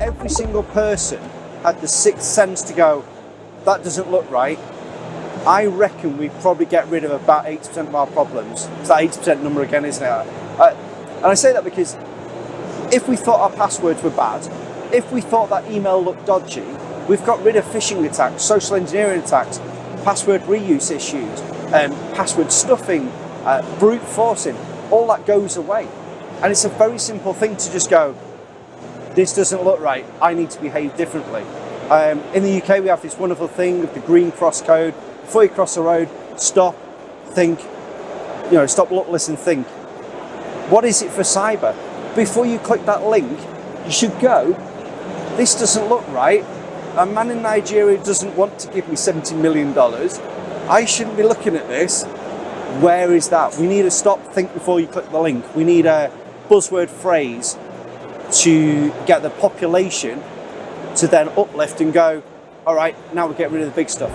every single person had the sixth sense to go, that doesn't look right, I reckon we probably get rid of about 80% of our problems. It's that 80% number again, isn't it? Uh, and I say that because if we thought our passwords were bad, if we thought that email looked dodgy, we've got rid of phishing attacks, social engineering attacks, password reuse issues, um, password stuffing, uh, brute forcing, all that goes away. And it's a very simple thing to just go, this doesn't look right, I need to behave differently. Um, in the UK, we have this wonderful thing of the green cross code. Before you cross the road, stop, think, you know, stop, look, listen, think. What is it for cyber? Before you click that link, you should go, this doesn't look right. A man in Nigeria doesn't want to give me $70 million. I shouldn't be looking at this. Where is that? We need to stop, think before you click the link. We need a buzzword phrase to get the population to then uplift and go, all right, now we get rid of the big stuff.